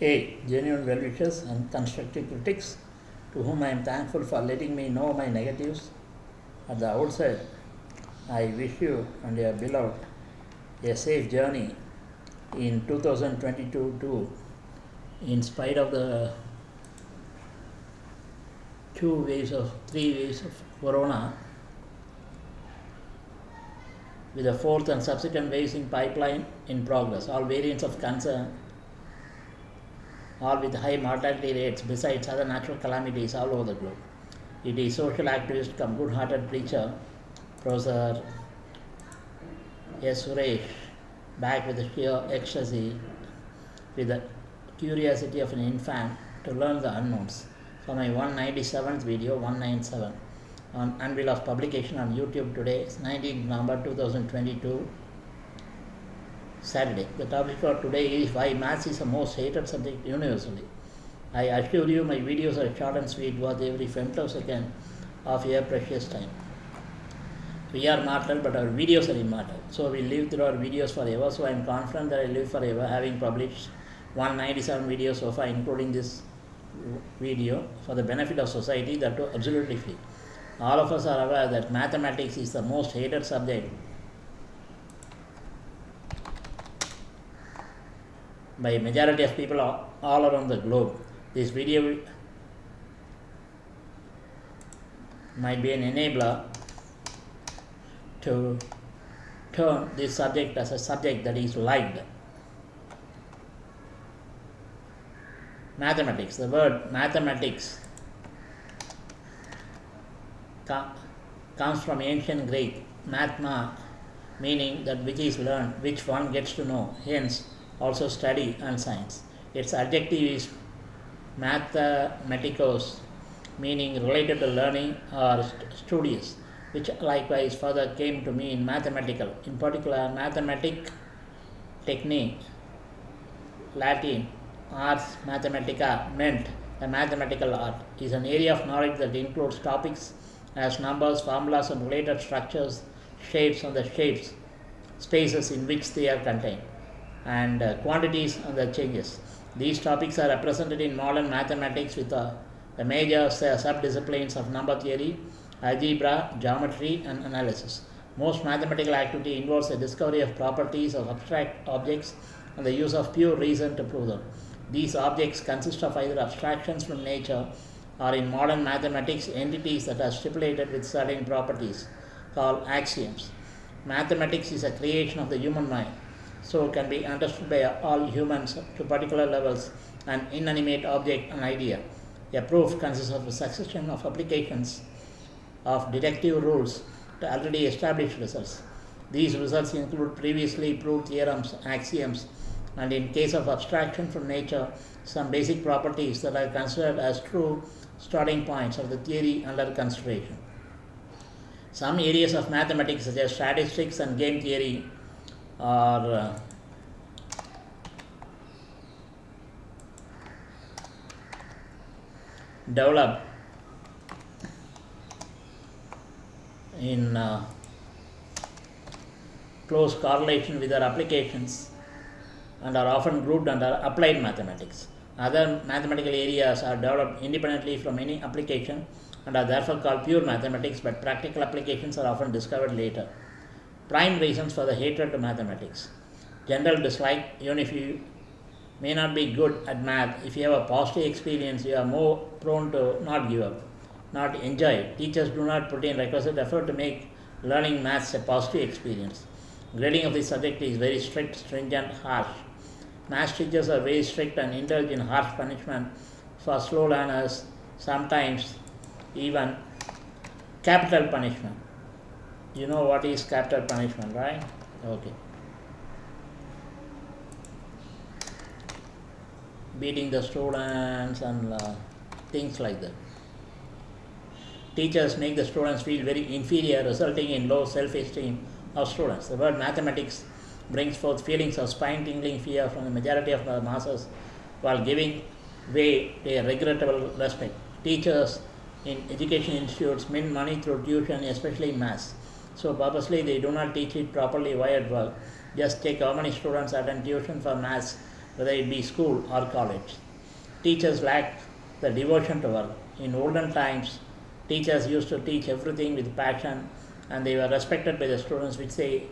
Hey, genuine well wishers and constructive critics, to whom I am thankful for letting me know my negatives. At the outset, I wish you and your beloved a safe journey in 2022 too, in spite of the two waves of three waves of corona with a fourth and subsequent waves in pipeline in progress all variants of concern all with high mortality rates. Besides other natural calamities all over the globe. It is social activist come good hearted preacher professor S. Suresh back with the sheer ecstasy with the curiosity of an infant to learn the unknowns. For my 197th video 197 on unveil of publication on YouTube today, 19 November 2022, Saturday. The topic for today is why maths is the most hated subject universally. I assure you my videos are short and sweet, worth every femtosecond of your precious time. We are mortal, but our videos are immortal. So we live through our videos forever. So I am confident that I live forever, having published 197 videos so far, including this video, for the benefit of society that too absolutely free all of us are aware that mathematics is the most hated subject by majority of people all around the globe. This video might be an enabler to turn this subject as a subject that is liked. Mathematics, the word mathematics comes from ancient Greek, mathema, meaning that which is learned, which one gets to know, hence also study and science. Its adjective is mathematikos, meaning related to learning or st- studious, which likewise further came to mean mathematical, in particular mathematic technique, Latin, ars mathematica meant the mathematical art is an area of knowledge that includes topics as numbers, formulas, and related structures, shapes, and the shapes, spaces in which they are contained, and uh, quantities and the changes. These topics are represented in modern mathematics with uh, the major uh, subdisciplines of number theory, algebra, geometry, and analysis. Most mathematical activity involves the discovery of properties of abstract objects and the use of pure reason to prove them. These objects consist of either abstractions from nature or in modern mathematics entities that are stipulated with certain properties called axioms. Mathematics is a creation of the human mind, so can be understood by all humans to particular levels an inanimate object, an idea. A proof consists of a succession of applications of deductive rules to already established results. These results include previously proved theorems, axioms, and in case of abstraction from nature, some basic properties that are considered as true starting points of the theory under consideration. Some areas of mathematics, such as statistics and game theory, are developed in uh, close correlation with their applications and are often grouped under applied mathematics. Other mathematical areas are developed independently from any application and are therefore called pure mathematics, but practical applications are often discovered later. Prime reasons for the hatred to mathematics. General dislike, even if you may not be good at math, if you have a positive experience, you are more prone to not give up, not enjoy. Teachers do not put in requisite effort to make learning maths a positive experience. Grading of this subject is very strict, stringent, harsh. Math teachers are very strict and indulge in harsh punishment for slow learners, sometimes even capital punishment. You know what is capital punishment, right? Okay. Beating the students and uh, things like that. Teachers make the students feel very inferior, resulting in low self esteem of students. The word mathematics brings forth feelings of spine tingling fear from the majority of the masses while giving way a regrettable respect. Teachers in education institutes mint money through tuition, especially maths. So purposely they do not teach it properly why at work. Just check how many students attend tuition for maths whether it be school or college. Teachers lack the devotion to work. In olden times, teachers used to teach everything with passion and they were respected by the students which they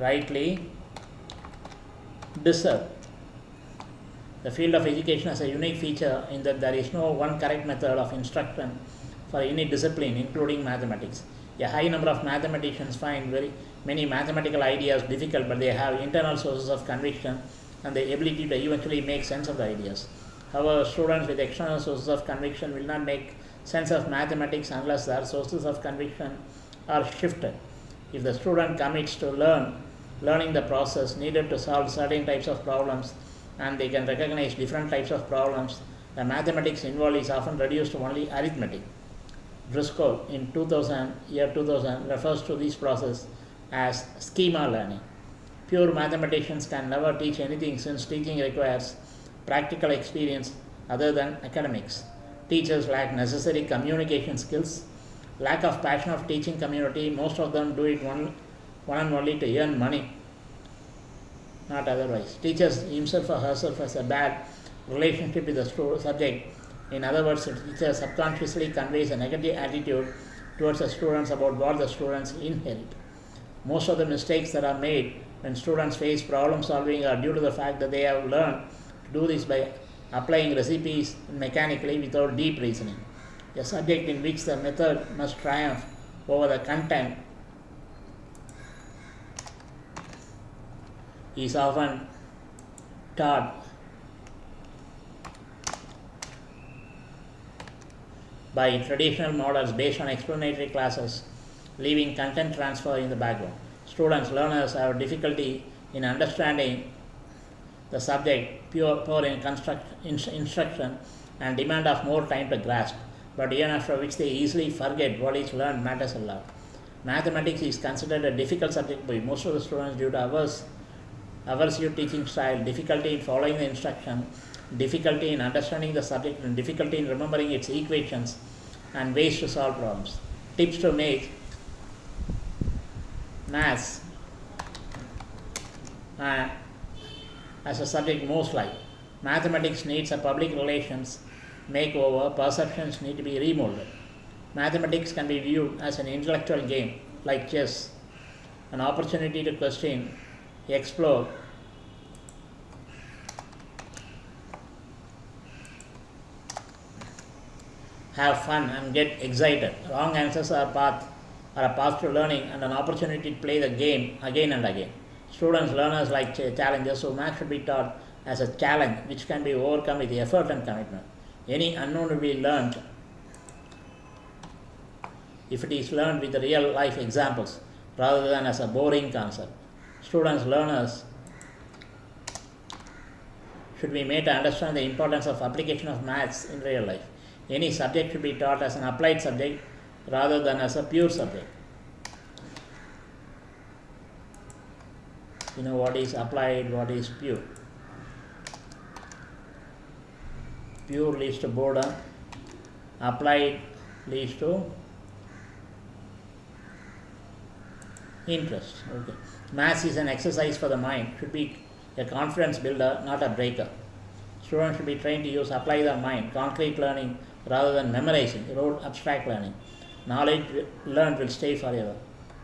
rightly deserve. The field of education has a unique feature in that there is no one correct method of instruction for any discipline, including mathematics. A high number of mathematicians find very many mathematical ideas difficult, but they have internal sources of conviction and the ability to eventually make sense of the ideas. However, students with external sources of conviction will not make sense of mathematics unless their sources of conviction are shifted. If the student commits to learn, learning the process needed to solve certain types of problems, and they can recognize different types of problems, the mathematics involved is often reduced to only arithmetic. Driscoll in 2000, year 2000 refers to this process as schema learning. Pure mathematicians can never teach anything since teaching requires practical experience other than academics. Teachers lack necessary communication skills, lack of passion of teaching community, most of them do it one, one and only to earn money, not otherwise. Teachers himself or herself has a bad relationship with the subject in other words, the teacher subconsciously conveys a negative attitude towards the students about what the students inherit. Most of the mistakes that are made when students face problem solving are due to the fact that they have learned to do this by applying recipes mechanically without deep reasoning. A subject in which the method must triumph over the content is often taught by traditional models based on explanatory classes, leaving content transfer in the background. Students, learners have difficulty in understanding the subject, pure, poor in construct, in, instruction, and demand of more time to grasp, but even after which they easily forget what is learned matters a lot. Mathematics is considered a difficult subject by most of the students due to averse, aversive teaching style, difficulty in following the instruction, difficulty in understanding the subject, and difficulty in remembering its equations and ways to solve problems. Tips to make maths uh, as a subject most like. Mathematics needs a public relations makeover, perceptions need to be remolded. Mathematics can be viewed as an intellectual game like chess, an opportunity to question, explore, have fun and get excited. Wrong answers are path are a path to learning and an opportunity to play the game again and again. Students, learners like challenges, so math should be taught as a challenge which can be overcome with effort and commitment. Any unknown will be learned if it is learned with real life examples rather than as a boring concept. Students, learners should be made to understand the importance of application of maths in real life any subject should be taught as an applied subject rather than as a pure subject. You know what is applied, what is pure. Pure leads to boredom, applied leads to interest. Okay. Maths is an exercise for the mind, should be a confidence builder, not a breaker. Students should be trained to use apply their mind, concrete learning rather than memorizing, rote abstract learning. Knowledge learned will stay forever.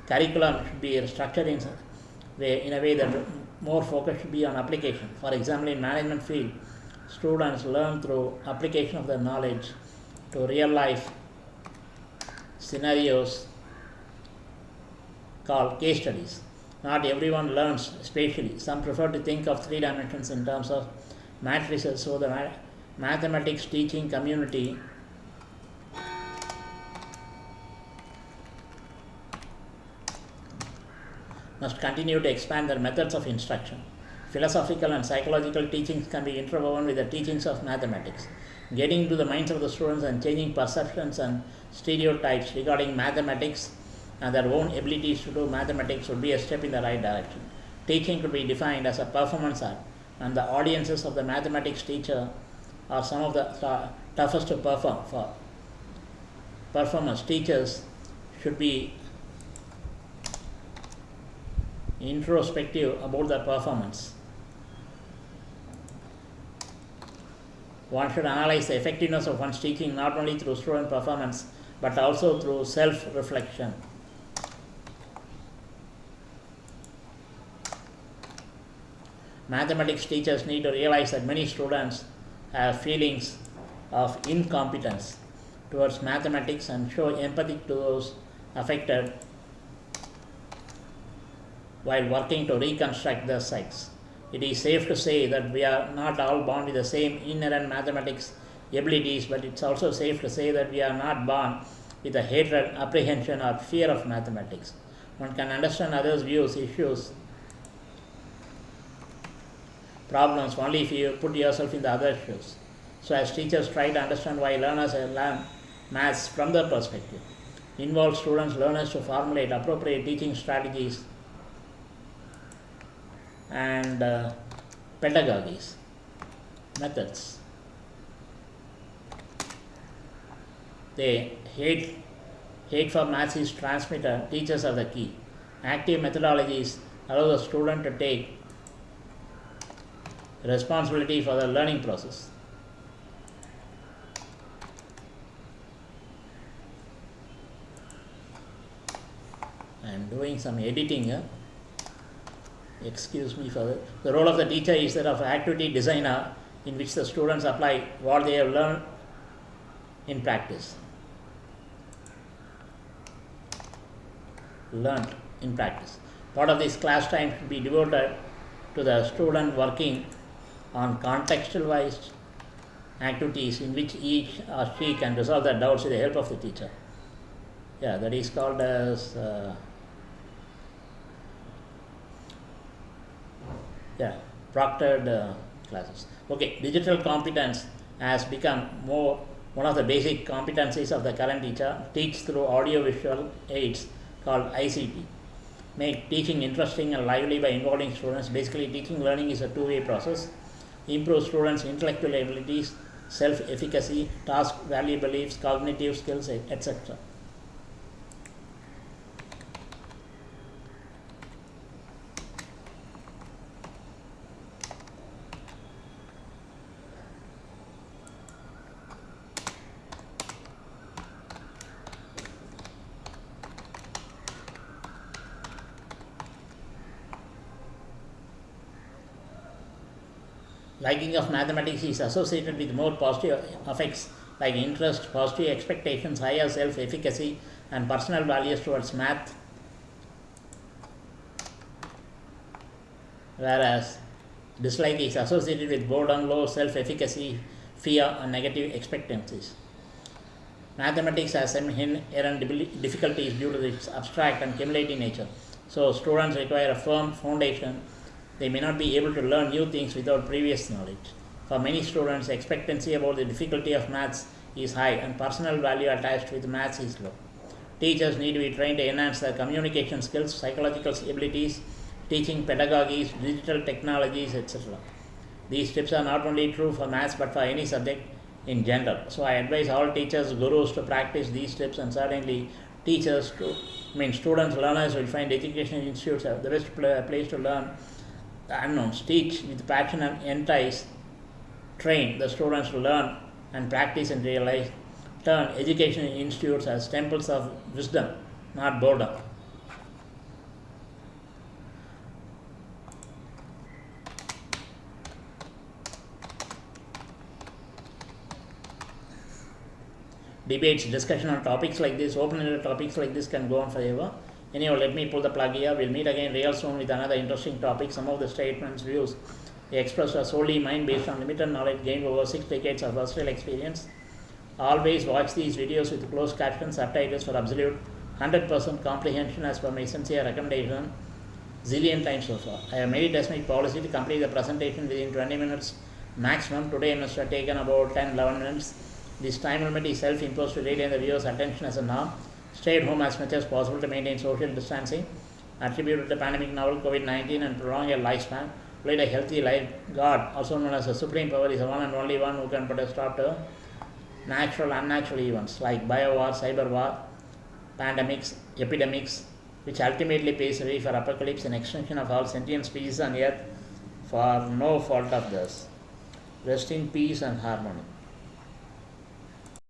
Curriculum should be structured in, way, in a way that more focus should be on application. For example, in management field, students learn through application of their knowledge to real life scenarios called case studies. Not everyone learns spatially. Some prefer to think of three dimensions in terms of matrices, so the mathematics teaching community must continue to expand their methods of instruction. Philosophical and psychological teachings can be interwoven with the teachings of mathematics. Getting into the minds of the students and changing perceptions and stereotypes regarding mathematics and their own abilities to do mathematics would be a step in the right direction. Teaching could be defined as a performance art, and the audiences of the mathematics teacher are some of the toughest to perform for. Performance teachers should be introspective about their performance. One should analyze the effectiveness of one's teaching not only through student performance but also through self Mathematics teachers need to realize that many students have feelings of incompetence towards mathematics and show empathy to those affected while working to reconstruct their sites. It is safe to say that we are not all born with the same inherent mathematics abilities, but it's also safe to say that we are not born with a hatred, apprehension, or fear of mathematics. One can understand others' views, issues, problems only if you put yourself in the other shoes. So, as teachers try to understand why learners learn maths from their perspective, involve students, learners to formulate appropriate teaching strategies and uh, pedagogies, methods. They hate, hate for maths is transmitter, teachers are the key. Active methodologies allow the student to take responsibility for the learning process. I am doing some editing here. Excuse me for. The role of the teacher is that of activity designer in which the students apply what they have learned in practice. Learned in practice. Part of this class time should be devoted to the student working on contextualized activities in which each or she can resolve their doubts with the help of the teacher. Yeah, that is called as uh, yeah proctored uh, classes. Okay, digital competence has become more one of the basic competencies of the current teacher. Teach through audio-visual aids called ICT. Make teaching interesting and lively by involving students. Basically, teaching learning is a two-way process improve students' intellectual abilities, self efficacy, task value beliefs, cognitive skills, etc. liking of mathematics is associated with more positive effects like interest, positive expectations, higher self efficacy, and personal values towards math. Whereas dislike is associated with boredom, low self efficacy, fear, and negative expectancies. Mathematics has some inherent difficulties due to its abstract and cumulative nature. So, students require a firm foundation they may not be able to learn new things without previous knowledge. For many students, expectancy about the difficulty of maths is high and personal value attached with maths is low. Teachers need to be trained to enhance their communication skills, psychological abilities, teaching pedagogies, digital technologies, etc. These tips are not only true for maths but for any subject in general. So I advise all teachers, gurus to practice these tips and certainly teachers to, I mean students, learners will find education institutes the best place to learn unknowns, teach with passion and entice, train the students to learn and practice and realize, turn education institutes as temples of wisdom, not boredom. Debates, discussion on topics like this, open-ended topics like this can go on forever. Anyhow, let me pull the plug here. We'll meet again real soon with another interesting topic. Some of the statements, views expressed are solely mine based on limited knowledge gained over six decades of versatile experience. Always watch these videos with closed captions, subtitles for absolute 100% comprehension as per my sincere recommendation. Zillion times so far. I have made it as my policy to complete the presentation within 20 minutes maximum. Today I must have taken about 10 11 minutes. This time limit is self imposed to retain the viewer's attention as a norm. Stay at home as much as possible to maintain social distancing. Attributed to the pandemic novel COVID 19 and prolong your lifespan. Lead a healthy life. God, also known as the Supreme Power, is the one and only one who can put a stop to natural, and unnatural events like bio war, cyber war, pandemics, epidemics, which ultimately the way for apocalypse and extinction of all sentient species on earth for no fault of theirs. Rest in peace and harmony.